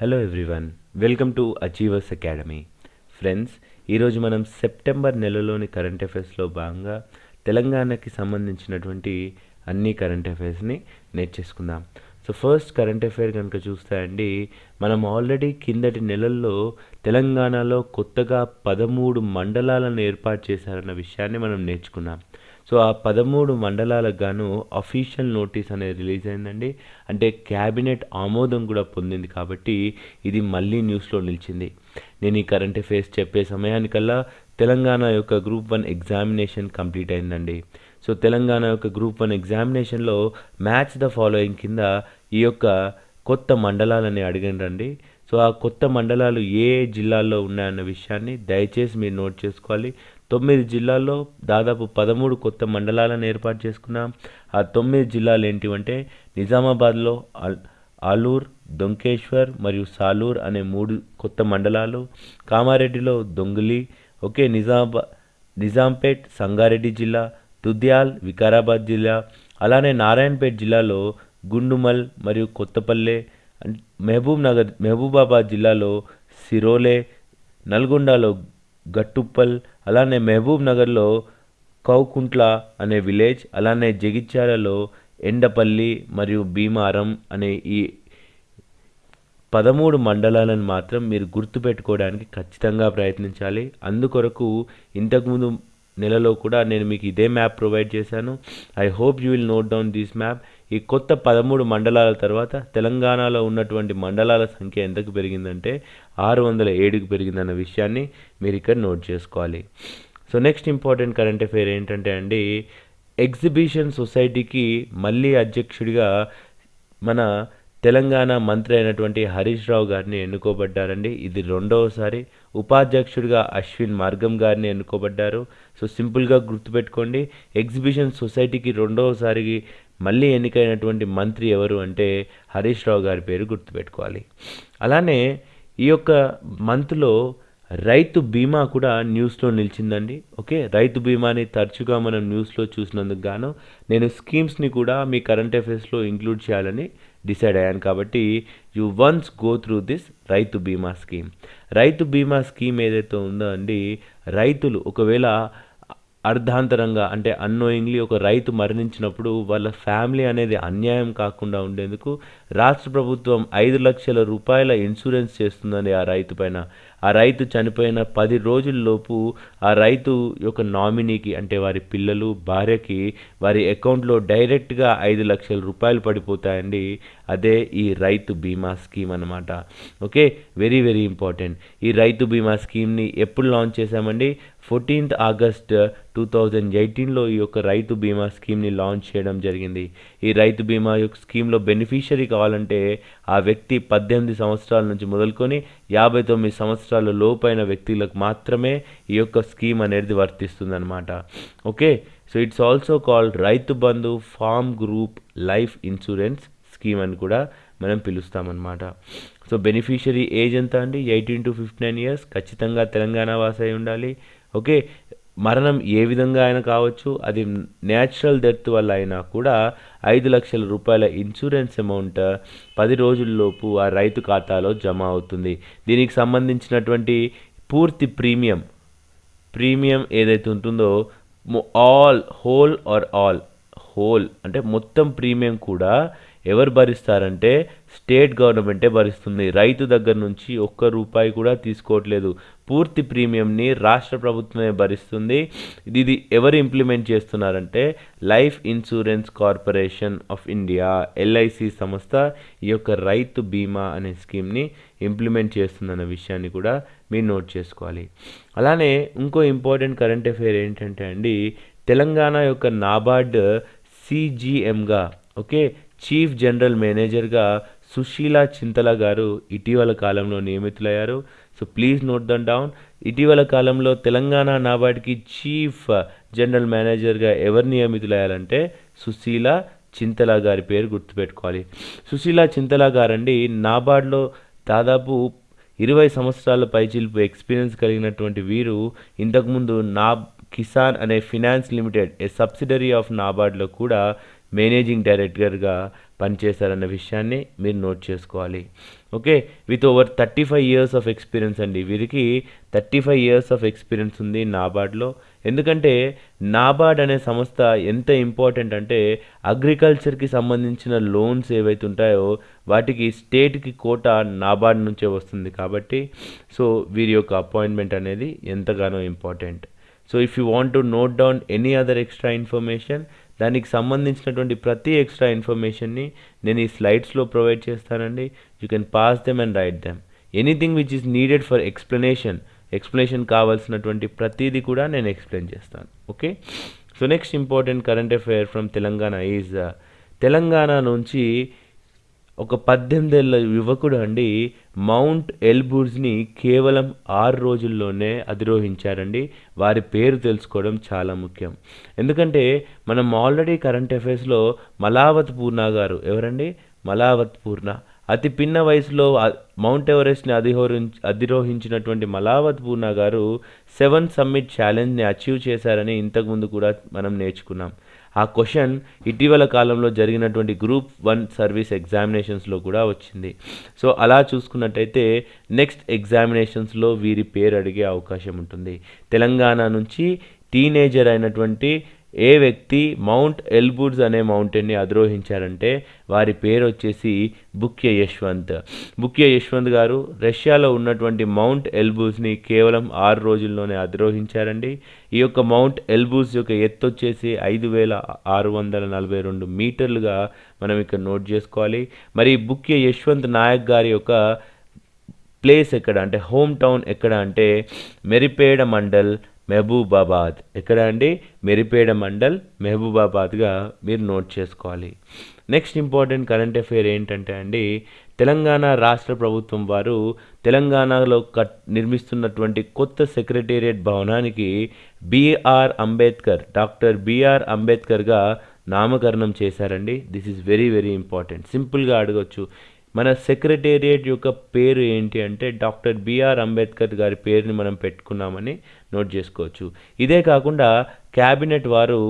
Hello everyone welcome to Achievers Academy friends ఈరోజు మనం September నెలలోని current అఫైర్స్లో భాగంగా తెలంగాణకి సంబంధించినటువంటి అన్ని కరెంట్ అఫైర్స్ని నేర్చేసుకుందాం. సో ఫస్ట్ కరెంట్ అఫైర్ కనుక చూస్తే అండి మనం ఆల్రెడీ కిందటి నెలల్లో తెలంగాణలో కొత్తగా పదమూడు మండలాలను ఏర్పాటు చేశారన్న విషయాన్ని మనం నేర్చుకున్నాం. సో ఆ పదమూడు మండలాలకు గాను అఫీషియల్ నోటీస్ అనేది రిలీజ్ అయిందండి. అంటే క్యాబినెట్ ఆమోదం కూడా పొందింది కాబట్టి ఇది మళ్ళీ న్యూస్లో నిలిచింది. నేను ఈ కరెంట్ అఫైర్స్ చెప్పే సమయానికల్లా తెలంగాణ యొక్క గ్రూప్ వన్ ఎగ్జామినేషన్ కంప్లీట్ అయిందండి. సో తెలంగాణ యొక్క గ్రూప్ వన్ ఎగ్జామినేషన్లో మ్యాచ్ ద ఫాలోయింగ్ కింద ఈ యొక్క కొత్త మండలాలని అడిగినండి సో ఆ కొత్త మండలాలు ఏ జిల్లాల్లో ఉన్నాయన్న విషయాన్ని దయచేసి మీరు నోట్ చేసుకోవాలి. తొమ్మిది జిల్లాల్లో దాదాపు పదమూడు కొత్త మండలాలను ఏర్పాటు చేసుకున్నాం ఆ తొమ్మిది జిల్లాలు ఏంటివంటే నిజామాబాద్లో అల్ ఆలూర్ దొంకేశ్వర్ మరియు సాలూర్ అనే మూడు కొత్త మండలాలు కామారెడ్డిలో దొంగలి ఓకే నిజామాబాద్ నిజాంపేట్ సంగారెడ్డి జిల్లా దుద్యాల్ వికారాబాద్ జిల్లా అలానే నారాయణపేట్ జిల్లాలో గుండుమల్ మరియు కొత్తపల్లె మహబూబ్ నగర్ మహబూబాబాద్ జిల్లాలో సిరోలే నల్గొండలో గట్టుప్పల్ అలానే మహబూబ్ నగర్లో కౌకుంట్ల అనే విలేజ్ అలానే జగిత్యాలలో ఎండపల్లి మరియు భీమారం అనే ఈ పదమూడు మండలాలను మాత్రం మీరు గుర్తుపెట్టుకోవడానికి ఖచ్చితంగా ప్రయత్నించాలి. అందుకొరకు ఇంతకుముందు నెలలో కూడా నేను మీకు ఇదే మ్యాప్ ప్రొవైడ్ చేశాను. I hope you will note down this map. ఈ కొత్త పదమూడు మండలాల తర్వాత తెలంగాణలో ఉన్నటువంటి మండలాల సంఖ్య ఎంతకు పెరిగిందంటే ఆరు వందల ఏడుకు పెరిగిందన్న విషయాన్ని మీరు ఇక్కడ నోట్ చేసుకోవాలి. So next important current affair ఏంటంటే అండి ఎగ్జిబిషన్ సొసైటీకి మళ్ళీ అధ్యక్షుడిగా మన తెలంగాణ మంత్రి అయినటువంటి హరీష్ రావు గారిని ఎన్నుకోబడ్డారండి. ఇది రెండవసారి. ఉపాధ్యక్షుడిగా అశ్విన్ మార్గం గారిని ఎన్నుకోబడ్డారు. సో సింపుల్గా గుర్తుపెట్టుకోండి ఎగ్జిబిషన్ సొసైటీకి రెండవసారి మళ్ళీ ఎన్నికైనటువంటి మంత్రి ఎవరు అంటే హరీష్ రావు గారి పేరు గుర్తుపెట్టుకోవాలి. అలానే ఈ యొక్క మంత్లో రైతు బీమా కూడా న్యూస్లో నిలిచిందండి. ఓకే రైతు బీమాని తరచుగా మనం న్యూస్లో చూసినందుకు గాను నేను స్కీమ్స్ని కూడా మీ కరెంట్ అఫైర్స్లో ఇంక్లూడ్ చేయాలని డిసైడ్ అయ్యాను కాబట్టి you once go through this Rythu Bima scheme. రైతు బీమా స్కీమ్ ఏదైతే ఉందో అండి రైతులు ఒకవేళ అర్ధాంతరంగా అంటే అన్నోయింగ్లీ ఒక రైతు మరణించినప్పుడు వాళ్ళ ఫ్యామిలీ అనేది అన్యాయం కాకుండా ఉండేందుకు రాష్ట్ర ప్రభుత్వం ఐదు లక్షల రూపాయల ఇన్సూరెన్స్ చేస్తుందండి ఆ రైతు పైన. ఆ రైతు చనిపోయిన పది రోజుల్లోపు ఆ రైతు యొక్క నామినీకి అంటే వారి పిల్లలు భార్యకి వారి అకౌంట్లో డైరెక్ట్గా ఐదు లక్షల రూపాయలు పడిపోతాయండి. అదే ఈ రైతు బీమా స్కీమ్ అనమాట ఓకే? వెరీ వెరీ ఇంపార్టెంట్ ఈ రైతు బీమా స్కీమ్ని ఎప్పుడు లాంచ్ చేశామండి? ఫోర్టీన్త్ ఆగస్ట్ టూ థౌజండ్ ఎయిటీన్లో ఈ యొక్క రైతు బీమా స్కీమ్ని లాంచ్ చేయడం జరిగింది. ఈ రైతు బీమా యొక్క స్కీమ్లో బెనిఫిషరీ కావాలంటే ఆ వ్యక్తి పద్దెనిమిది సంవత్సరాల నుంచి మొదలుకొని యాభై తొమ్మిది సంవత్సరాల లోపైన వ్యక్తులకు మాత్రమే ఈ యొక్క స్కీమ్ అనేది వర్తిస్తుందన్నమాట. Okay? So it's also called Rythu Bandhu farm group life insurance scheme అని కూడా మనం పిలుస్తామన్నమాట. సో బెనిఫిషరీ ఏజ్ ఎంత అండి? Eighteen to fifty nine years. ఖచ్చితంగా తెలంగాణ వాసై ఉండాలి. ఓకే? మరణం ఏ విధంగా అయినా కావచ్చు అది న్యాచురల్ డెత్ వల్ల అయినా కూడా ఐదు లక్షల రూపాయల ఇన్సూరెన్స్ అమౌంట్ పది రోజుల్లోపు ఆ రైతు ఖాతాలో జమ అవుతుంది. దీనికి సంబంధించినటువంటి పూర్తి ప్రీమియం ప్రీమియం ఏదైతే ఉంటుందో all whole or all whole అంటే మొత్తం ప్రీమియం కూడా ఎవరు భరిస్తారంటే స్టేట్ గవర్నమెంటే భరిస్తుంది. రైతు దగ్గర నుంచి ఒక్క రూపాయి కూడా తీసుకోవట్లేదు. పూర్తి ప్రీమియంని రాష్ట్ర ప్రభుత్వమే భరిస్తుంది. ఇది ఎవరు ఇంప్లిమెంట్ చేస్తున్నారంటే Life Insurance Corporation of India LIC సంస్థ ఈ యొక్క రైతు బీమా అనే స్కీమ్ని ఇంప్లిమెంట్ చేస్తుందన్న విషయాన్ని కూడా మీరు నోట్ చేసుకోవాలి. అలానే ఇంకో ఇంపార్టెంట్ కరెంట్ అఫైర్ ఏంటంటే అండి తెలంగాణ యొక్క నాబార్డ్ సిజిఎంగా ఓకే చీఫ్ జనరల్ మేనేజర్గా సుశీల చింతల గారు ఇటీవల కాలంలో నియమితులయ్యారు. So please note then down ఇటీవల కాలంలో తెలంగాణ నాబార్డ్కి చీఫ్ జనరల్ మేనేజర్గా ఎవరు నియమితులయ్యారంటే సుశీల చింతల గారి పేరు గుర్తుపెట్టుకోవాలి. సుశీల చింతల గారండి నాబార్డ్లో దాదాపు ఇరవై సంవత్సరాల పైచిల్పు ఎక్స్పీరియన్స్ కలిగినటువంటి వీరు ఇంతకుముందు నా కిసాన్ అనే finance limited a subsidiary of నాబార్డ్లో కూడా మేనేజింగ్ డైరెక్టర్గా పనిచేశారన్న విషయాన్ని మీరు నోట్ చేసుకోవాలి. Okay? With over thirty five years of experience అండి. వీరికి thirty five years of experience ఉంది నాబార్డ్లో. ఎందుకంటే నాబార్డ్ అనే సంస్థ ఎంత ఇంపార్టెంట్ అంటే అగ్రికల్చర్కి సంబంధించిన లోన్స్ ఏవైతే ఉంటాయో వాటికి స్టేట్కి కోట నాబార్డ్ నుంచే వస్తుంది కాబట్టి సో వీరి యొక్క అపాయింట్మెంట్ అనేది ఎంతగానో important. So if you want to note down any other extra information దానికి సంబంధించినటువంటి ప్రతి ఎక్స్ట్రా ఇన్ఫర్మేషన్ని నేను ఈ స్లైడ్స్లో ప్రొవైడ్ చేస్తానండి. You can pass them and write them. Anything which is needed for explanation explanation కావాల్సినటువంటి ప్రతిదీ కూడా నేను ఎక్స్ప్లెయిన్ చేస్తాను. Okay? So next important current affair from Telangana is Telangana నుంచి ఒక పద్దెనిమిదేళ్ళ యువకుడు అండి. మౌంట్ ఎల్బూర్స్ని కేవలం ఆరు రోజుల్లోనే అధిరోహించారండి. వారి పేరు తెలుసుకోవడం చాలా ముఖ్యం. ఎందుకంటే మనం ఆల్రెడీ కరెంట్ అఫైర్స్లో మలావత్ పూర్ణ గారు ఎవరండి? మలావత్ పూర్ణ. అతి పిన్న వయసులో మౌంట్ ఎవరెస్ట్ని అధిహోరి అధిరోహించినటువంటి మలావత్ పూర్ణ గారు సెవెన్ సమ్మిట్ ఛాలెంజ్ని అచీవ్ చేశారని ఇంతకుముందు కూడా మనం నేర్చుకున్నాం. ఆ క్వశ్చన్ ఇటీవల కాలంలో జరిగినటువంటి గ్రూప్ వన్ సర్వీస్ ఎగ్జామినేషన్స్లో కూడా వచ్చింది. సో అలా చూసుకున్నట్టయితే నెక్స్ట్ ఎగ్జామినేషన్స్లో వీరి పేరు అడిగే అవకాశం ఉంటుంది. తెలంగాణ నుంచి టీనేజర్ అయినటువంటి ఏ వ్యక్తి మౌంట్ ఎల్బుర్జ్ అనే మౌంటైన్ని అధిరోహించారంటే వారి పేరు వచ్చేసి బుక్య యశ్వంత్. బుక్య యశ్వంత్ గారు రష్యాలో ఉన్నటువంటి మౌంట్ ఎల్బుజ్ని కేవలం ఆరు రోజుల్లోనే అధిరోహించారండి. ఈ యొక్క మౌంట్ ఎల్బుజ్ యొక్క ఎత్తు వచ్చేసి ఐదు వేల ఆరు వందల నలభై రెండు మీటర్లుగా మనం ఇక్కడ నోట్ చేసుకోవాలి. మరి బుక్య యశ్వంత్ నాయక్ గారి యొక్క ప్లేస్ ఎక్కడ అంటే హోమ్ టౌన్ ఎక్కడ అంటే మెరిపేడ మండల్ మహబూబాబాద్. ఎక్కడ అండి? మెరిపేడ మండల్ మహబూబాబాద్గా మీరు నోట్ చేసుకోవాలి. నెక్స్ట్ ఇంపార్టెంట్ కరెంట్ అఫైర్ ఏంటంటే అండి తెలంగాణ రాష్ట్ర ప్రభుత్వం వారు తెలంగాణలో కట్ నిర్మిస్తున్నటువంటి కొత్త సెక్రటేరియట్ భవనానికి బిఆర్ అంబేద్కర్ డాక్టర్ బిఆర్ అంబేద్కర్గా నామకరణం చేశారండి. This is very very important. సింపుల్గా అడగొచ్చు. మన సెక్రటేరియట్ యొక్క పేరు ఏంటి అంటే డాక్టర్ బిఆర్ అంబేద్కర్ గారి పేరుని మనం పెట్టుకున్నామని నోట్ చేసుకోవచ్చు. ఇదే కాకుండా క్యాబినెట్ వారు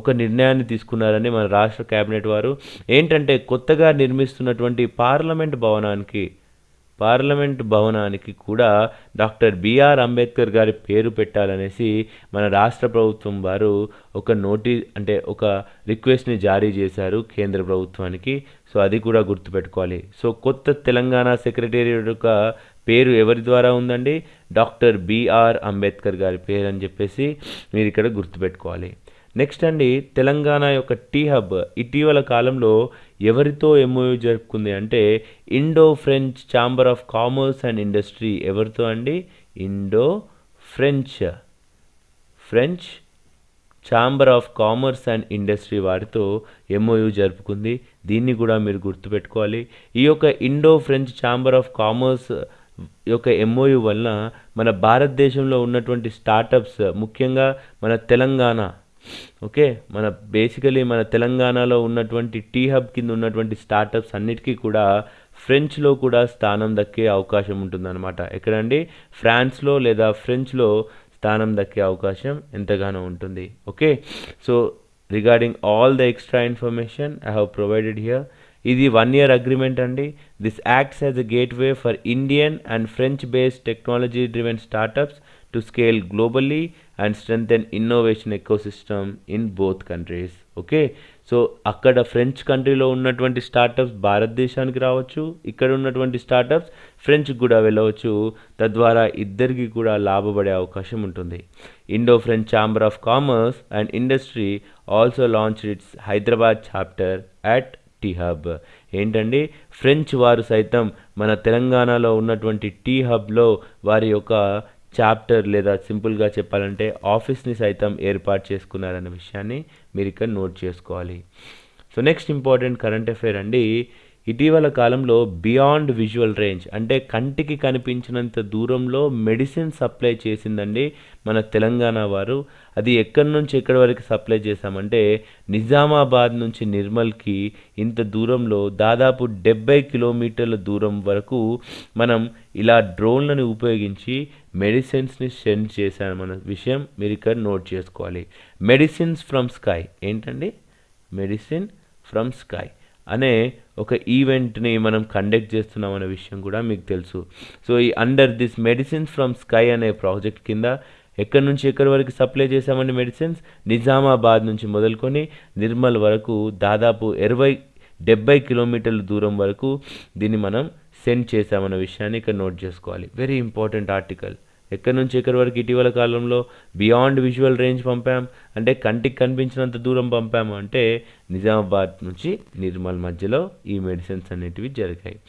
ఒక నిర్ణయాన్ని తీసుకున్నారని మన రాష్ట్ర క్యాబినెట్ వారు. ఏంటంటే కొత్తగా నిర్మిస్తున్నటువంటి పార్లమెంట్ భవనానికి పార్లమెంట్ భవనానికి కూడా డాక్టర్ బిఆర్ అంబేద్కర్ గారి పేరు పెట్టాలనేసి మన రాష్ట్ర ప్రభుత్వం వారు ఒక నోటీ అంటే ఒక రిక్వెస్ట్ని జారీ చేశారు కేంద్ర ప్రభుత్వానికి. సో అది కూడా గుర్తుపెట్టుకోవాలి. సో కొత్త తెలంగాణ సెక్రటేరియట్ యొక్క పేరు ఎవరి ద్వారా ఉందండి? డాక్టర్ బిఆర్ అంబేద్కర్ గారి పేరు అని చెప్పేసి మీరు ఇక్కడ గుర్తుపెట్టుకోవాలి. నెక్స్ట్ అండి తెలంగాణ యొక్క టీ హబ్ ఇటీవల కాలంలో ఎవరితో ఎంఓయూ జరుపుకుంది అంటే Indo French Chamber of Commerce and Industry ఎవరితో అండి? Indo French. French Chamber of Commerce and Industry వారితో ఎంఓయూ జరుపుకుంది. దీన్ని కూడా మీరు గుర్తుపెట్టుకోవాలి. ఈ యొక్క Indo French Chamber of Commerce యొక్క ఎంఓయూ వలన మన భారతదేశంలో ఉన్నటువంటి స్టార్టప్స్ ముఖ్యంగా మన తెలంగాణ ఓకే? మన బేసికలీ మన తెలంగాణలో ఉన్నటువంటి టీ హబ్ కింద ఉన్నటువంటి స్టార్టప్స్ అన్నిటికీ కూడా ఫ్రెంచ్లో కూడా స్థానం దక్కే అవకాశం ఉంటుందన్నమాట. ఎక్కడండి? ఫ్రాన్స్లో లేదా ఫ్రెంచ్లో స్థానం దక్కే అవకాశం ఎంతగానో ఉంటుంది. Okay? So regarding all the extra information I have provided here ఇది వన్ ఇయర్ అగ్రిమెంట్ అండి. This acts as a gateway for Indian and French based technology driven startups to scale globally and strengthen innovation ecosystem in both countries okay so అక్కడ French కంట్రీలో ఉన్నటువంటి startups భారతదేశానికి రావచ్చు ఇక్కడ ఉన్నటువంటి startups ఫ్రెంచ్కి కూడా వెళ్ళవచ్చు. తద్వారా ఇద్దరికి కూడా లాభపడే అవకాశం ఉంటుంది. Indo French Chamber of Commerce and Industry also launch its Hyderabad chapter at T Hub ఏంటండి? ఫ్రెంచ్ వారు సైతం మన తెలంగాణలో ఉన్నటువంటి టీ హబ్లో వారి యొక్క చాప్టర్ లేదా సింపుల్గా చెప్పాలంటే ఆఫీస్ని సైతం ఏర్పాటు చేసుకున్నారన్న విషయాన్ని మీరు ఇక్కడ నోట్ చేసుకోవాలి. So next important current affair అండి. ఇటీవల కాలంలో బియాండ్ విజువల్ రేంజ్ అంటే కంటికి కనిపించినంత దూరంలో మెడిసిన్ సప్లై చేసిందండి మన తెలంగాణ వారు. అది ఎక్కడి నుంచి ఎక్కడి వరకు సప్లై చేశామంటే నిజామాబాద్ నుంచి నిర్మల్కి ఇంత దూరంలో దాదాపు డెబ్బై కిలోమీటర్ల దూరం వరకు మనం ఇలా డ్రోన్లను ఉపయోగించి మెడిసిన్స్ని సెండ్ చేశామన్న విషయం మీరు ఇక్కడ నోట్ చేసుకోవాలి. Medicines from sky. ఏంటండి? Medicine from sky. అనే ఒక ఈవెంట్ని మనం కండక్ట్ చేస్తున్నాం అనే విషయం కూడా మీకు తెలుసు. సో ఈ under this medicines from sky అనే ప్రాజెక్ట్ కింద ఎక్కడి నుంచి ఎక్కడి వరకు సప్లై చేశామండి మెడిసిన్స్ నిజామాబాద్ నుంచి మొదలుకొని నిర్మల్ వరకు దాదాపు ఇరవై డెబ్బై కిలోమీటర్ల దూరం వరకు దీన్ని మనం సెండ్ చేశామన్న విషయాన్ని ఇక్కడ నోట్ చేసుకోవాలి. వెరీ ఇంపార్టెంట్ ఆర్టికల్ ఎక్కడి నుంచి ఎక్కడి వరకు ఇటీవల కాలంలో బియాండ్ విజువల్ రేంజ్ పంపాం? అంటే కంటికి కనిపించినంత దూరం పంపాము అంటే నిజామాబాద్ నుంచి నిర్మల్ మధ్యలో ఈ మెడిసిన్స్ అనేటివి జరిగాయి.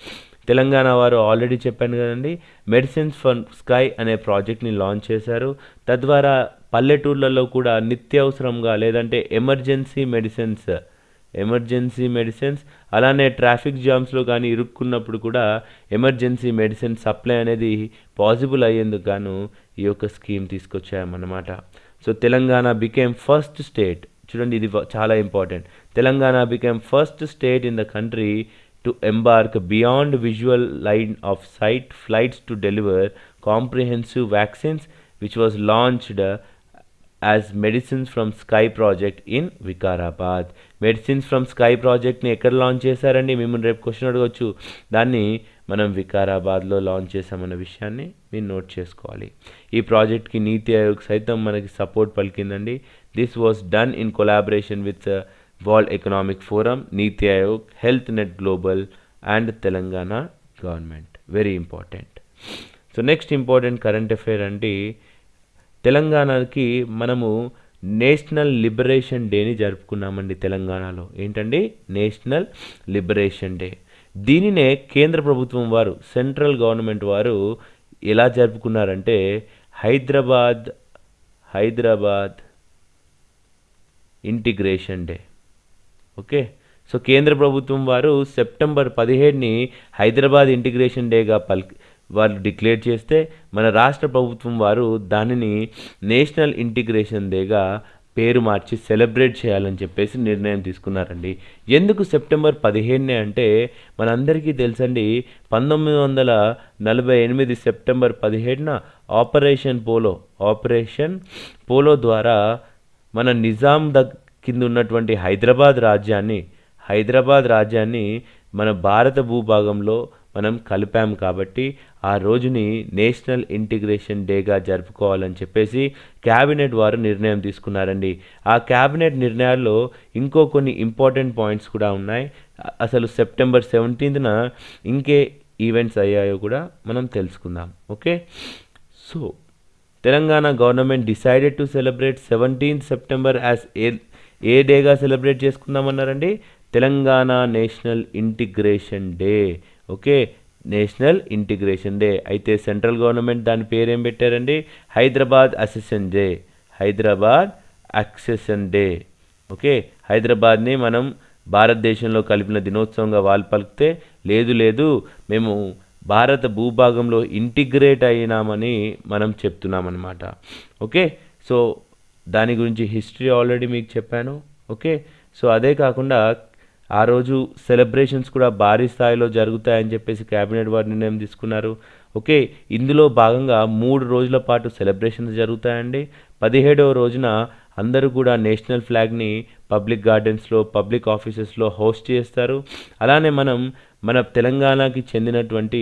తెలంగాణ వారు ఆల్రెడీ చెప్పాను కదండి మెడిసిన్స్ ఫర్ స్కై అనే ప్రాజెక్ట్ని లాంచ్ చేశారు. తద్వారా పల్లెటూర్లలో కూడా నిత్యావసరంగా లేదంటే ఎమర్జెన్సీ మెడిసిన్స్ ఎమర్జెన్సీ మెడిసిన్స్. అలానే ట్రాఫిక్ జామ్స్లో కానీ ఇరుక్కున్నప్పుడు కూడా ఎమర్జెన్సీ మెడిసిన్ సప్లై అనేది పాసిబుల్ అయ్యేందుకు గాను ఈ యొక్క scheme తీసుకొచ్చామన్నమాట. So Telangana became first state. చూడండి ఇది చాలా important. Telangana became first state in the country to embark beyond visual line of sight flights to deliver comprehensive vaccines which was launched as medicines from sky project in Vikarabad medicines from sky ప్రాజెక్ట్ని ఎక్కడ launch చేశారండి? మిమ్మల్ని రేపు question అడగవచ్చు దాన్ని మనం వికారాబాద్లో launch చేసామన్న విషయాన్ని మీరు నోట్ చేసుకోవాలి. ఈ ప్రాజెక్ట్కి నీతి ఆయోగ్ సైతం మనకి support పలికిందండి. This was done in collaboration with World Economic Forum NITI Aayog health net global and Telangana government very important so next important current affair అంటే తెలంగాణకి మనము నేషనల్ లిబరేషన్ డేని జరుపుకున్నామండి తెలంగాణలో. ఏంటండి? National liberation day. దీనినే కేంద్ర ప్రభుత్వం వారు సెంట్రల్ గవర్నమెంట్ వారు ఎలా జరుపుకున్నారంటే Hyderabad Hyderabad integration day. Okay? So కేంద్ర ప్రభుత్వం వారు సెప్టెంబర్ పదిహేడుని హైదరాబాద్ ఇంటిగ్రేషన్ డేగా పల్ వారు డిక్లేర్ చేస్తే మన రాష్ట్ర ప్రభుత్వం వారు దానిని నేషనల్ ఇంటిగ్రేషన్ డేగా పేరు మార్చి సెలబ్రేట్ చేయాలని చెప్పేసి నిర్ణయం తీసుకున్నారండి. ఎందుకు సెప్టెంబర్ పదిహేనునే అంటే మనందరికీ తెలుసండి పంతొమ్మిది వందల నలభై ఎనిమిది సెప్టెంబర్ పదిహేడున ఆపరేషన్ పోలో ఆపరేషన్ పోలో ద్వారా మన నిజాం ద కింద ఉన్నటువంటి హైదరాబాద్ రాజ్యాన్ని హైదరాబాద్ రాజ్యాన్ని మన భారత భూభాగంలో మనం కలిపాం కాబట్టి ఆ రోజుని నేషనల్ ఇంటిగ్రేషన్ డేగా జరుపుకోవాలని చెప్పేసి క్యాబినెట్ వారు నిర్ణయం తీసుకున్నారండి. ఆ క్యాబినెట్ నిర్ణయాల్లో ఇంకో కొన్ని ఇంపార్టెంట్ పాయింట్స్ కూడా ఉన్నాయి. అసలు సెప్టెంబర్ సెవెంటీన్త్న ఇంకే ఈవెంట్స్ అయ్యాయో కూడా మనం తెలుసుకుందాం. Okay? So Telangana government decided to celebrate seventeenth September as a a డేగా celebrate చేసుకుందామన్నారండి? Telangana national integration day. Okay? National integration day. అయితే సెంట్రల్ గవర్నమెంట్ దాని పేరేం పెట్టారండి? Hyderabad accession day. Hyderabad accession day. Okay? హైదరాబాద్ని మనం భారతదేశంలో కలిపిన దినోత్సవంగా వాళ్ళు పలికితే లేదు లేదు మేము భారత భూభాగంలో ఇంటిగ్రేట్ అయినామని మనం చెప్తున్నామన్నమాట. ఓకే? సో దాని గురించి హిస్టరీ ఆల్రెడీ మీకు చెప్పాను. ఓకే? సో అదే కాకుండా ఆ రోజు సెలబ్రేషన్స్ కూడా భారీ స్థాయిలో జరుగుతాయని చెప్పేసి క్యాబినెట్ వారు నిర్ణయం తీసుకున్నారు. ఓకే ఇందులో భాగంగా మూడు రోజుల పాటు సెలబ్రేషన్స్ జరుగుతాయండి. పదిహేడవ రోజున అందరూ కూడా నేషనల్ ఫ్లాగ్ని పబ్లిక్ గార్డెన్స్లో పబ్లిక్ ఆఫీసెస్లో హోస్ట్ చేస్తారు. అలానే మనం మన తెలంగాణకి చెందినటువంటి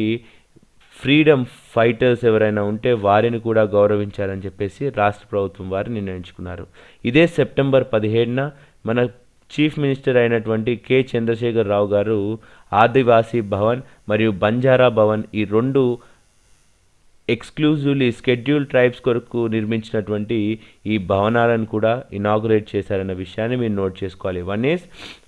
ఫ్రీడమ్ ఫైటర్స్ ఎవరైనా ఉంటే వారిని కూడా గౌరవించాలని చెప్పేసి రాష్ట్ర ప్రభుత్వం వారు నిర్ణయించుకున్నారు. ఇదే సెప్టెంబర్ పదిహేడున మన చీఫ్ మినిస్టర్ అయినటువంటి కె. చంద్రశేఖర్ రావు గారు ఆదివాసీ భవన్ మరియు బంజారా భవన్ ఈ రెండు ఎక్స్క్లూజివ్లీ షెడ్యూల్ ట్రైబ్స్ కొరకు నిర్మించినటువంటి ఈ భవనాలను కూడా ఇనాగురేట్ చేశారన్న విషయాన్ని మీరు నోట్ చేసుకోవాలి. One is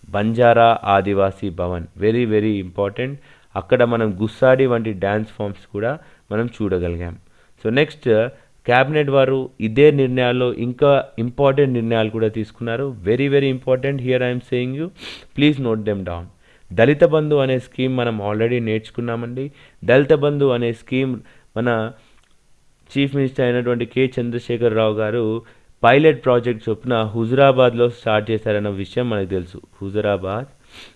Banjara Adivasi Bhavan. Very very important. అక్కడ మనం గుస్సాడి వంటి డ్యాన్స్ ఫామ్స్ కూడా మనం చూడగలిగాం. సో నెక్స్ట్ క్యాబినెట్ వారు ఇదే నిర్ణయాల్లో ఇంకా ఇంపార్టెంట్ నిర్ణయాలు కూడా తీసుకున్నారు. Very very important here I'm saying you please note them down Dalit Bandhu అనే స్కీమ్ మనం ఆల్రెడీ నేర్చుకున్నామండి. దళిత బంధు అనే స్కీమ్ మన చీఫ్ మినిస్టర్ అయినటువంటి K Chandrashekar Rao garu pilot project చొప్పున హుజురాబాద్లో స్టార్ట్ చేశారన్న విషయం మనకు తెలుసు. హుజురాబాద్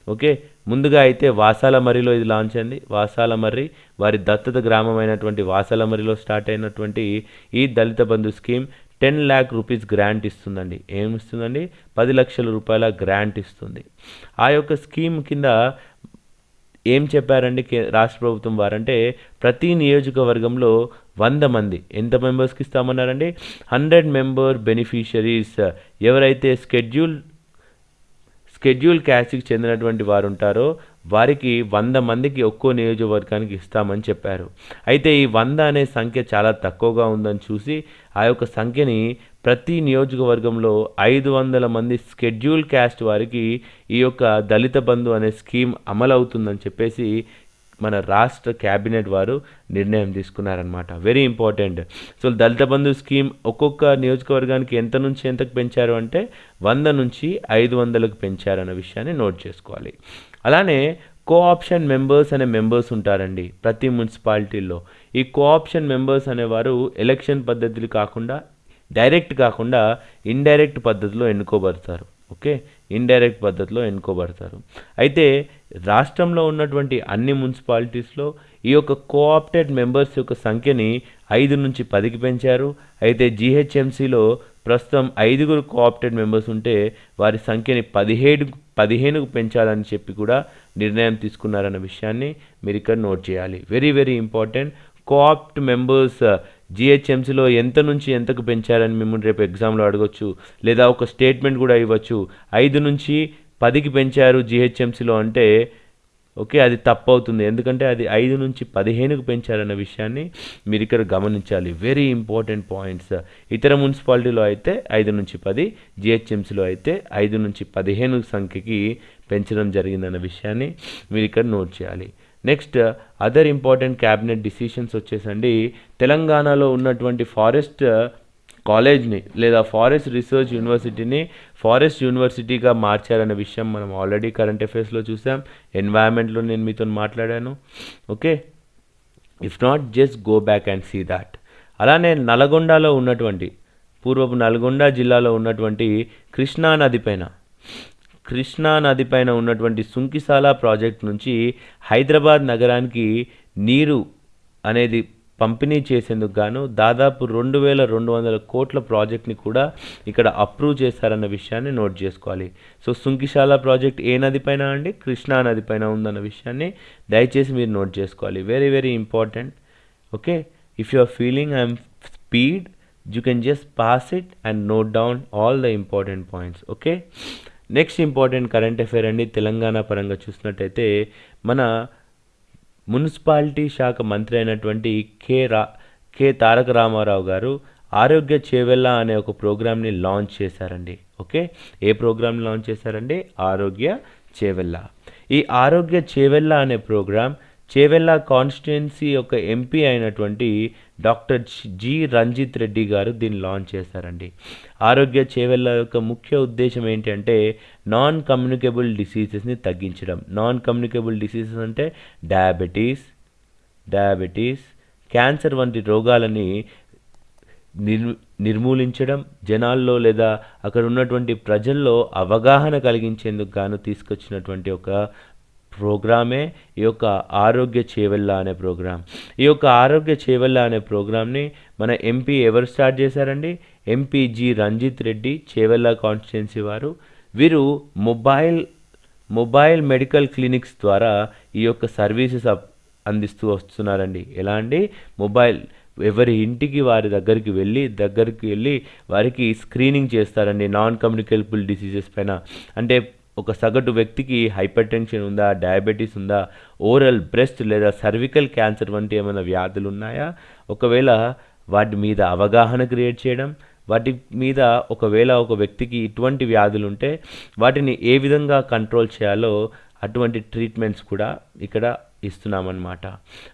ఓకే ముందుగా అయితే వాసాలమర్రిలో ఇది లాంచ్ అయింది. వాసాలమర్రి వారి దత్తత గ్రామమైనటువంటి అయినటువంటి వాసాలమర్రిలో స్టార్ట్ అయినటువంటి ఈ Dalit Bandhu scheme ten lakh rupees grant ఇస్తుందండి. ఏమి ఇస్తుందండి? పది లక్షల రూపాయల గ్రాంట్ ఇస్తుంది. ఆ యొక్క స్కీమ్ కింద ఏం చెప్పారండి కే- రాష్ట్ర ప్రభుత్వం వారంటే ప్రతి నియోజకవర్గంలో వంద మంది ఎంత మెంబర్స్కి ఇస్తామన్నారండి? హండ్రెడ్ మెంబర్ బెనిఫిషరీస్ ఎవరైతే స్కెడ్యూల్ షెడ్యూల్ క్యాస్ట్కి చెందినటువంటి వారు ఉంటారో వారికి వంద మందికి ఒక్కో నియోజకవర్గానికి ఇస్తామని చెప్పారు. అయితే ఈ వంద అనే సంఖ్య చాలా తక్కువగా ఉందని చూసి ఆ యొక్క సంఖ్యని ప్రతి నియోజకవర్గంలో ఐదు వందల మంది స్కెడ్యూల్ క్యాస్ట్ వారికి ఈ యొక్క దళిత బంధు అనే స్కీమ్ అమలవుతుందని చెప్పేసి మన రాష్ట్ర క్యాబినెట్ వారు నిర్ణయం తీసుకున్నారనమాట very important so Dalit Bandhu scheme ఒక్కొక్క నియోజకవర్గానికి ఎంత నుంచి ఎంతకు పెంచారు అంటే వంద నుంచి ఐదు వందలకు పెంచారన్న విషయాన్ని నోట్ చేసుకోవాలి. అలానే కోఆప్షన్ మెంబర్స్ అనే మెంబర్స్ ఉంటారండి ప్రతి మున్సిపాలిటీల్లో. ఈ కోఆప్షన్ మెంబర్స్ అనేవారు ఎలక్షన్ పద్ధతులు కాకుండా డైరెక్ట్ కాకుండా ఇండైరెక్ట్ పద్ధతిలో ఎన్నుకోబడతారు. ఓకే? ఇండైరెక్ట్ పద్ధతిలో ఎన్నుకోబడతారు. అయితే రాష్ట్రంలో ఉన్నటువంటి అన్ని మున్సిపాలిటీస్లో ఈ యొక్క కోఆప్టెడ్ మెంబర్స్ యొక్క సంఖ్యని ఐదు నుంచి పదికి పెంచారు. అయితే జీహెచ్ఎంసీలో ప్రస్తుతం ఐదుగురు కోఆప్టెడ్ మెంబర్స్ ఉంటే వారి సంఖ్యని పదిహేడు పదిహేనుకు పెంచాలని చెప్పి కూడా నిర్ణయం తీసుకున్నారన్న విషయాన్ని మీరు ఇక్కడ నోట్ చేయాలి. Very very important coopt members జిహెచ్ఎంసీలో ఎంత నుంచి ఎంతకు పెంచారని మిమ్మల్ని రేపు ఎగ్జామ్లో అడగొచ్చు లేదా ఒక స్టేట్మెంట్ కూడా ఇవ్వచ్చు. ఐదు నుంచి పదికి పెంచారు జిహెచ్ఎంసీలో అంటే ఓకే అది తప్పు అవుతుంది ఎందుకంటే అది ఐదు నుంచి పదిహేనుకు పెంచారన్న విషయాన్ని మీరు ఇక్కడ గమనించాలి. వెరీ ఇంపార్టెంట్ పాయింట్స్ ఇతర మున్సిపాలిటీలో అయితే ఐదు నుంచి పది జిహెచ్ఎంసీలో అయితే ఐదు నుంచి పదిహేను సంఖ్యకి పెంచడం జరిగిందన్న విషయాన్ని మీరు ఇక్కడ నోట్ చేయాలి. Next other important cabinet decisions వచ్చేసండి. తెలంగాణలో ఉన్నటువంటి ఫారెస్ట్ కాలేజ్ని uh, లేదా ఫారెస్ట్ రీసెర్చ్ యూనివర్సిటీని ఫారెస్ట్ యూనివర్సిటీగా మార్చారనే విషయం మనం ఆల్రెడీ కరెంట్ అఫైర్స్లో చూసాం. ఎన్వైరన్మెంట్లో నేను మీతో మాట్లాడాను. Okay if not just go back and see that అలానే నల్గొండలో ఉన్నటువంటి పూర్వపు నల్గొండ జిల్లాలో ఉన్నటువంటి కృష్ణా నది పైన కృష్ణా నది పైన ఉన్నటువంటి సుంకిసాల ప్రాజెక్ట్ నుంచి హైదరాబాద్ నగరానికి నీరు అనేది పంపిణీ చేసేందుకు గాను దాదాపు రెండు వేల రెండు వందల కోట్ల ప్రాజెక్ట్ని కూడా ఇక్కడ అప్రూవ్ చేశారన్న విషయాన్ని నోట్ చేసుకోవాలి. సో సుంకిశాల ప్రాజెక్ట్ ఏ నదిపైన అండి? కృష్ణా నది పైన ఉందన్న విషయాన్ని దయచేసి మీరు నోట్ చేసుకోవాలి. Very very important okay? If you are feeling I'm speed you can just pass it and note down all the important points okay? Next important current affair అండి తెలంగాణ పరంగా చూసినట్టయితే మన మున్సిపాలిటీ శాఖ మంత్రి అయినటువంటి కె రా కె తారక రామారావు గారు ఆరోగ్య చేవెళ్ళ అనే ఒక ప్రోగ్రామ్ని లాంచ్ చేశారండి. ఓకే? ఏ ప్రోగ్రామ్ లాంచ్ చేశారండి? ఆరోగ్య చేవెళ్ళ. ఈ ఆరోగ్య చేవెళ్ళ అనే ప్రోగ్రామ్ చేవెళ్ళ కాన్స్టిట్యున్సీ యొక్క ఎంపీ అయినటువంటి డాక్టర్ జి రంజిత్ రెడ్డి గారు దీన్ని లాంచ్ చేశారండి. ఆరోగ్య చేవెళ్ళ యొక్క ముఖ్య ఉద్దేశం ఏంటంటే నాన్ కమ్యూనికేబుల్ డిసీజెస్ని తగ్గించడం. నాన్ కమ్యూనికేబుల్ డిసీజెస్ అంటే డయాబెటీస్ డయాబెటీస్ క్యాన్సర్ వంటి రోగాలని నిర్ నిర్మూలించడం జనాల్లో లేదా అక్కడ ఉన్నటువంటి ప్రజల్లో అవగాహన కలిగించేందుకు గాను తీసుకొచ్చినటువంటి ఒక ప్రోగ్రామే ఈ యొక్క ఆరోగ్య చేవెళ్ళ అనే ప్రోగ్రాం. ఈ యొక్క ఆరోగ్య చేవెళ్ళ అనే ప్రోగ్రామ్ని మన ఎంపీ ఎవరు స్టార్ట్ చేశారండి? MP G Ranjith Reddy Chevella constituency వారు. వీరు మొబైల్ మొబైల్ మెడికల్ క్లినిక్స్ ద్వారా ఈ యొక్క సర్వీసెస్ అప్ అందిస్తూ వస్తున్నారండి. ఎలా అండి? మొబైల్ ఎవరి ఇంటికి వారి దగ్గరికి వెళ్ళి దగ్గరికి వెళ్ళి వారికి స్క్రీనింగ్ చేస్తారండి. నాన్ కమ్యూనికేబుల్ డిసీజెస్ పైన. అంటే ఒక సగటు వ్యక్తికి హైపర్ టెన్షన్ ఉందా డయాబెటీస్ ఉందా ఓరల్ బ్రెస్ట్ లేదా సర్వికల్ క్యాన్సర్ వంటి ఏమైనా వ్యాధులు ఉన్నాయా? ఒకవేళ వాటి మీద అవగాహన క్రియేట్ చేయడం వాటి మీద ఒకవేళ ఒక వ్యక్తికి ఇటువంటి వ్యాధులు ఉంటే వాటిని ఏ విధంగా కంట్రోల్ చేయాలో అటువంటి ట్రీట్మెంట్స్ కూడా ఇక్కడ ఇస్తున్నామన్నమాట.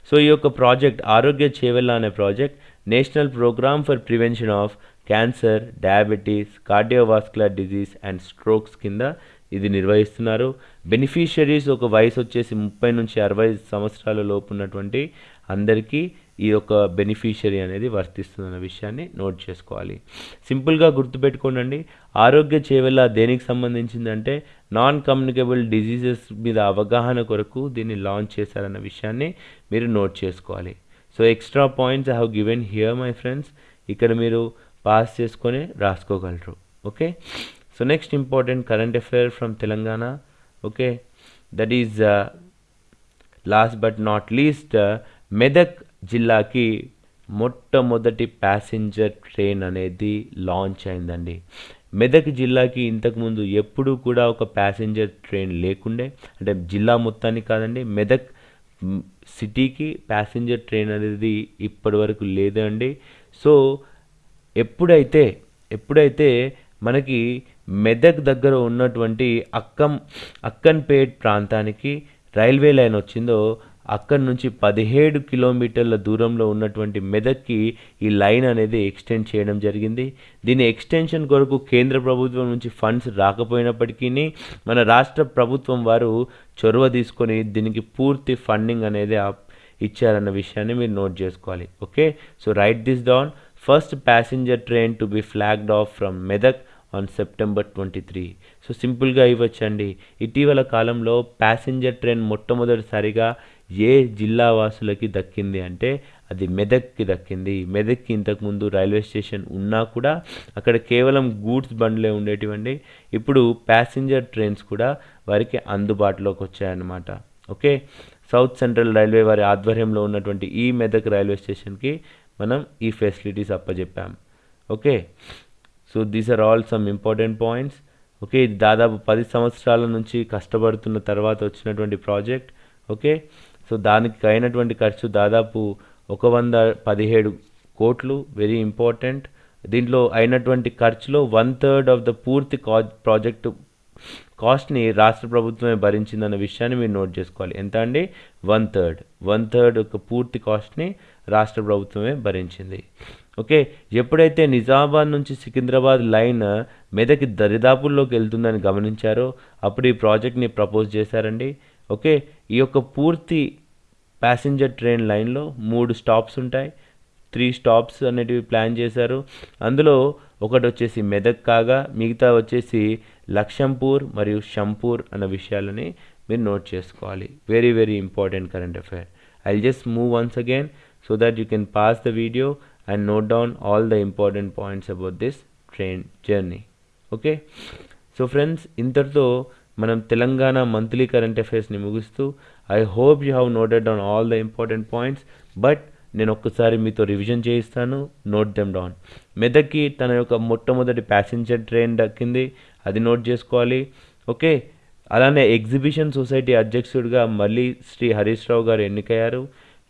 సో ఈ యొక్క ప్రాజెక్ట్ ఆరోగ్య చేవెళ్ళ అనే project national program for prevention of cancer diabetes cardiovascular disease and strokes కింద ఇది నిర్వహిస్తున్నారు. బెనిఫిషరీస్ ఒక వయసు వచ్చేసి ముప్పై నుంచి అరవై సంవత్సరాల లోపు ఉన్నటువంటి అందరికీ ఈ యొక్క బెనిఫిషరీ అనేది వర్తిస్తుందన్న విషయాన్ని నోట్ చేసుకోవాలి. సింపుల్గా గుర్తుపెట్టుకోండి ఆరోగ్య చేవెళ్ళ దేనికి సంబంధించిందంటే నాన్ కమ్యూనికేబుల్ డిజీజెస్ మీద అవగాహన కొరకు దీన్ని లాంచ్ చేశారన్న విషయాన్ని మీరు నోట్ చేసుకోవాలి. So extra points I have given here my friends ఇక్కడ మీరు పాస్ చేసుకొని రాసుకోగలరు. Okay so next important current affair from Telangana okay that is last but not least Medak జిల్లాకి మొట్టమొదటి ప్యాసింజర్ ట్రైన్ అనేది లాంచ్ అయిందండి. మెదక్ జిల్లాకి ఇంతకుముందు ఎప్పుడూ కూడా ఒక ప్యాసింజర్ ట్రైన్ లేకుండే అంటే జిల్లా మొత్తానికి కాదండి మెదక్ సిటీకి ప్యాసింజర్ ట్రైన్ అనేది ఇప్పటి వరకు లేదండి. సో ఎప్పుడైతే ఎప్పుడైతే మనకి మెదక్ దగ్గర ఉన్నటువంటి అక్కం అక్కన్పేట్ ప్రాంతానికి రైల్వే లైన్ వచ్చిందో అక్కడి నుంచి పదిహేడు కిలోమీటర్ల దూరంలో ఉన్నటువంటి మెదక్కి ఈ లైన్ అనేది ఎక్స్టెండ్ చేయడం జరిగింది. దీని ఎక్స్టెన్షన్ కొరకు కేంద్ర ప్రభుత్వం నుంచి ఫండ్స్ రాకపోయినప్పటికీ మన రాష్ట్ర ప్రభుత్వం వారు చొరవ తీసుకొని దీనికి పూర్తి ఫండింగ్ అనేది ఇచ్చారన్న విషయాన్ని మీరు నోట్ చేసుకోవాలి. Okay? So write this down first passenger train to be flagged off from Medak on September twenty three so సింపుల్గా ఇవ్వచ్చండి. ఇటీవల కాలంలో ప్యాసింజర్ ట్రైన్ మొట్టమొదటిసారిగా ఏ జిల్లా వాసులకి దక్కింది అంటే అది మెదక్కి దక్కింది. మెదక్కి ఇంతకుముందు రైల్వే స్టేషన్ ఉన్నా కూడా అక్కడ కేవలం గూడ్స్ బండ్లే ఉండేటివండి. ఇప్పుడు ప్యాసింజర్ ట్రైన్స్ కూడా వారికి అందుబాటులోకి వచ్చాయన్నమాట. ఓకే? సౌత్ సెంట్రల్ రైల్వే వారి ఆధ్వర్యంలో ఉన్నటువంటి ఈ మెదక్ రైల్వే స్టేషన్కి మనం ఈ facilities అప్పచెప్పాం okay? So these are all some important points okay ఇది దాదాపు పది సంవత్సరాల నుంచి కష్టపడుతున్న తర్వాత వచ్చినటువంటి ప్రాజెక్ట్ ఓకే సో దానికి అయినటువంటి ఖర్చు దాదాపు ఒక వంద పదిహేడు కోట్లు వెరీ ఇంపార్టెంట్ దీంట్లో అయినటువంటి ఖర్చులో వన్ థర్డ్ ఆఫ్ ద పూర్తి కా ప్రాజెక్టు కాస్ట్ని రాష్ట్ర ప్రభుత్వమే భరించిందన్న విషయాన్ని మీరు నోట్ చేసుకోవాలి. ఎంత అండి? వన్ థర్డ్ వన్ థర్డ్ ఒక పూర్తి కాస్ట్ని రాష్ట్ర ప్రభుత్వమే భరించింది. ఓకే? ఎప్పుడైతే నిజామాబాద్ నుంచి సికింద్రాబాద్ లైన్ మెదక్ దరిదాపుల్లోకి వెళ్తుందని గమనించారో అప్పుడు ఈ ప్రాజెక్ట్ని ప్రపోజ్ చేశారండి. ఓకే? ఈ యొక్క పూర్తి ప్యాసింజర్ ట్రైన్ లైన్లో మూడు స్టాప్స్ ఉంటాయి. త్రీ స్టాప్స్ అనేటివి ప్లాన్ చేశారు. అందులో ఒకటి వచ్చేసి మెదక్ కాగా మిగతా వచ్చేసి లక్షంపూర్ మరియు షంపూర్ అన్న విషయాలని మీరు నోట్ చేసుకోవాలి. Very very important current affair. I just move once again so that you can pause the video. And note down all the important points about this train journey okay so friends ఇంతటితో మనం Telangana monthly current అఫైర్స్ని ముగిస్తూ I hope you have noted down all the important points but నేను ఒక్కసారి మీతో revision చేయిస్తాను. Note them down మెదక్కి తన యొక్క మొట్టమొదటి ప్యాసింజర్ ట్రైన్ దక్కింది. అది నోట్ చేసుకోవాలి. ఓకే అలానే ఎగ్జిబిషన్ సొసైటీ అధ్యక్షుడిగా మళ్ళీ శ్రీ హరీష్ రావు గారు ఎన్నికయ్యారు.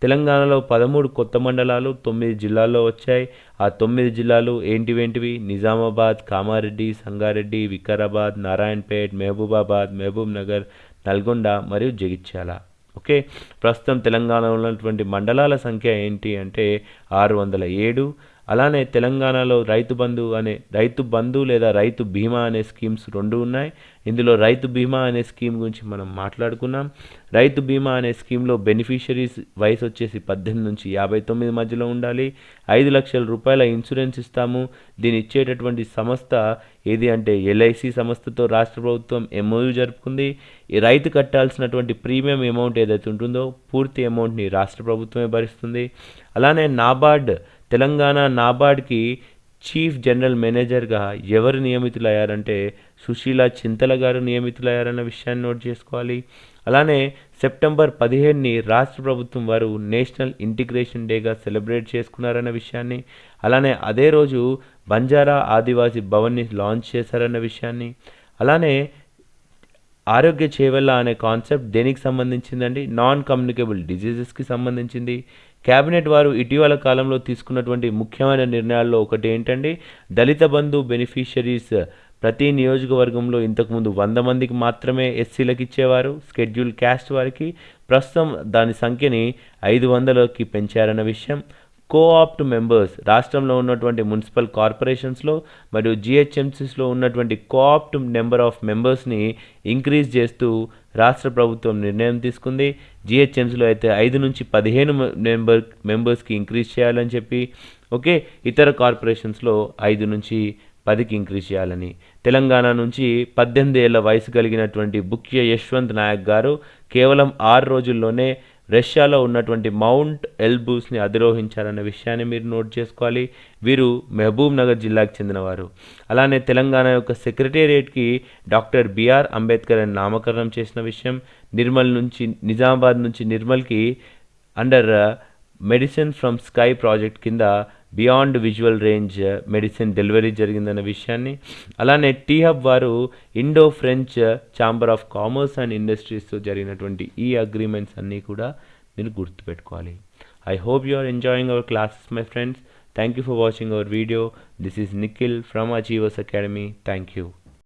తెలంగాణలో పదమూడు కొత్త మండలాలు తొమ్మిది జిల్లాల్లో వచ్చాయి. ఆ తొమ్మిది జిల్లాలు ఏంటివేంటివి? నిజామాబాద్ కామారెడ్డి సంగారెడ్డి వికారాబాద్ నారాయణపేట్ మహబూబాబాద్ మహబూబ్ నగర్ నల్గొండ మరియు జగిత్యాల. ఓకే? ప్రస్తుతం తెలంగాణలో ఉన్నటువంటి మండలాల సంఖ్య ఏంటి అంటే ఆరు వందల ఏడు అలానే తెలంగాణలో రైతు బంధు అనే రైతు బంధు లేదా రైతు బీమా అనే స్కీమ్స్ రెండు ఉన్నాయి. ఇందులో రైతు బీమా అనే స్కీమ్ గురించి మనం మాట్లాడుకున్నాం. రైతు బీమా అనే స్కీమ్లో బెనిఫిషరీస్ వయసు వచ్చేసి పద్దెనిమిది నుంచి యాభై తొమ్మిది మధ్యలో ఉండాలి. ఐదు లక్షల రూపాయల ఇన్సూరెన్స్ ఇస్తాము. దీని ఇచ్చేటటువంటి సంస్థ ఏది అంటే ఎల్ఐసి సంస్థతో రాష్ట్ర ప్రభుత్వం ఎంఓయూ జరుపుకుంది. ఈ రైతు కట్టాల్సినటువంటి ప్రీమియం అమౌంట్ ఏదైతే ఉంటుందో పూర్తి అమౌంట్ని రాష్ట్ర ప్రభుత్వమే భరిస్తుంది. అలానే నాబార్డ్ తెలంగాణ నాబార్డ్కి చీఫ్ జనరల్ మేనేజర్గా ఎవరు నియమితులయ్యారంటే సుశీల చింతల గారు నియమితులయ్యారన్న విషయాన్ని నోట్ చేసుకోవాలి. అలానే సెప్టెంబర్ పదిహేడుని రాష్ట్ర ప్రభుత్వం వారు నేషనల్ ఇంటిగ్రేషన్ డేగా సెలబ్రేట్ చేసుకున్నారన్న విషయాన్ని అలానే అదే రోజు బంజారా ఆదివాసీ భవన్ని లాంచ్ చేశారన్న విషయాన్ని అలానే ఆరోగ్య చేవెళ్ళ అనే కాన్సెప్ట్ దేనికి సంబంధించిందండి? నాన్ కమ్యూనికేబుల్ డిజీజెస్కి సంబంధించింది. కేబినెట్ వారు ఇటీవల కాలంలో తీసుకున్నటువంటి ముఖ్యమైన నిర్ణయాల్లో ఒకటి ఏంటండి? దళిత బంధు బెనిఫిషరీస్ ప్రతి నియోజకవర్గంలో ఇంతకుముందు వంద మందికి మాత్రమే ఎస్సీలకు ఇచ్చేవారు స్కెడ్యూల్ క్యాస్ట్ వారికి. ప్రస్తుతం దాని సంఖ్యని ఐదు వందలకి పెంచారన్న విషయం. కోఆప్ట్ మెంబర్స్ రాష్ట్రంలో ఉన్నటువంటి మున్సిపల్ కార్పొరేషన్స్లో మరియు జిహెచ్ఎంసీస్లో ఉన్నటువంటి కోఆప్ట్ నెంబర్ ఆఫ్ మెంబర్స్ని ఇంక్రీజ్ చేస్తూ రాష్ట్ర ప్రభుత్వం నిర్ణయం తీసుకుంది. జిహెచ్ఎంసీలో అయితే ఐదు నుంచి పదిహేను మెంబర్ మెంబర్స్కి ఇంక్రీజ్ చేయాలని చెప్పి ఓకే ఇతర కార్పొరేషన్స్లో ఐదు నుంచి పదికి ఇంక్రీజ్ చేయాలని. తెలంగాణ నుంచి పద్దెనిమిది ఏళ్ళ వయసు కలిగినటువంటి బుక్య యశ్వంత్ నాయక్ గారు కేవలం ఆరు రోజుల్లోనే రష్యాలో ఉన్నటువంటి మౌంట్ ఎల్బూస్ని అధిరోహించారన్న విషయాన్ని మీరు నోట్ చేసుకోవాలి. వీరు మహబూబ్ నగర్ జిల్లాకు చెందినవారు. అలానే తెలంగాణ యొక్క సెక్రటేరియట్కి డాక్టర్ బిఆర్ అంబేద్కర్ అని నామకరణం చేసిన విషయం నిర్మల్ నుంచి నిజామాబాద్ నుంచి నిర్మల్కి under medicine from sky project కింద beyond visual range medicine delivery జరిగిందన్న విషయాన్ని. అలానే టీ హబ్ వారు Indo French chamber of commerce and ఇండస్ట్రీస్తో జరిగినటువంటి ఈ అగ్రిమెంట్స్ అన్నీ కూడా మీరు గుర్తుపెట్టుకోవాలి. I hope you are enjoying our classes my friends. Thank you for watching our video. This is Nikhil from Achievers Academy. Thank you.